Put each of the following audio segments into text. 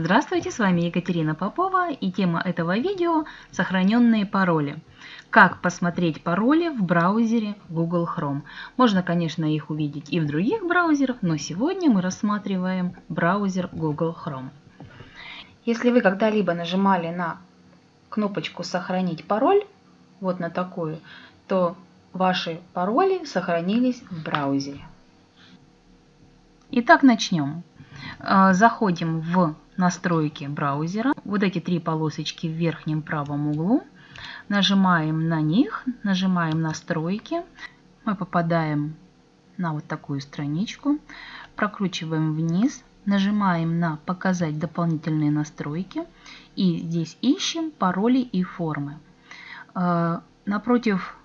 Здравствуйте, с вами Екатерина Попова и тема этого видео – сохраненные пароли. Как посмотреть пароли в браузере Google Chrome. Можно, конечно, их увидеть и в других браузерах, но сегодня мы рассматриваем браузер Google Chrome. Если вы когда-либо нажимали на кнопочку «Сохранить пароль», вот на такую, то ваши пароли сохранились в браузере. Итак, начнем. Э, заходим в настройки браузера. Вот эти три полосочки в верхнем правом углу. Нажимаем на них, нажимаем настройки. Мы попадаем на вот такую страничку. Прокручиваем вниз, нажимаем на «Показать дополнительные настройки» и здесь ищем пароли и формы. Э, напротив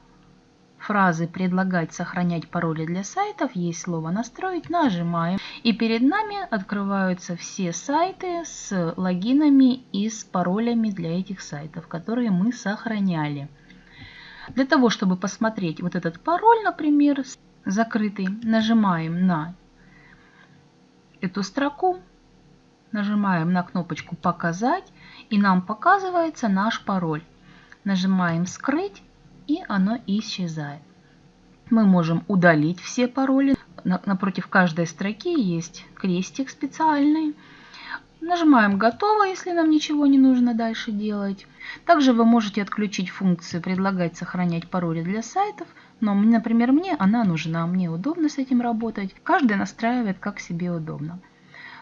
фразы «Предлагать сохранять пароли для сайтов» есть слово «Настроить». Нажимаем. И перед нами открываются все сайты с логинами и с паролями для этих сайтов, которые мы сохраняли. Для того, чтобы посмотреть вот этот пароль, например, закрытый, нажимаем на эту строку, нажимаем на кнопочку «Показать», и нам показывается наш пароль. Нажимаем «Скрыть», и оно исчезает. Мы можем удалить все пароли. Напротив каждой строки есть крестик специальный. Нажимаем «Готово», если нам ничего не нужно дальше делать. Также вы можете отключить функцию «Предлагать сохранять пароли для сайтов», но, например, мне она нужна, мне удобно с этим работать. Каждый настраивает как себе удобно.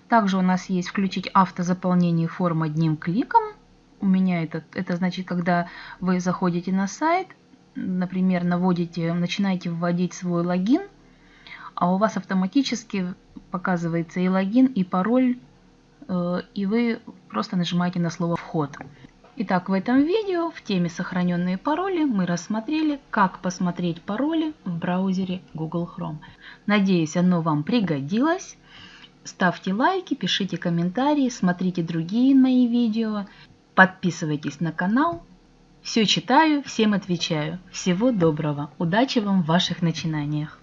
Также у нас есть включить автозаполнение форм одним кликом. У меня это, это значит, когда вы заходите на сайт, например, наводите, начинаете вводить свой логин, а у вас автоматически показывается и логин, и пароль, э, и вы просто нажимаете на слово «Вход». Итак, в этом видео в теме «Сохраненные пароли» мы рассмотрели, как посмотреть пароли в браузере Google Chrome. Надеюсь, оно вам пригодилось. Ставьте лайки, пишите комментарии, смотрите другие мои видео, подписывайтесь на канал. Все читаю, всем отвечаю. Всего доброго. Удачи вам в ваших начинаниях.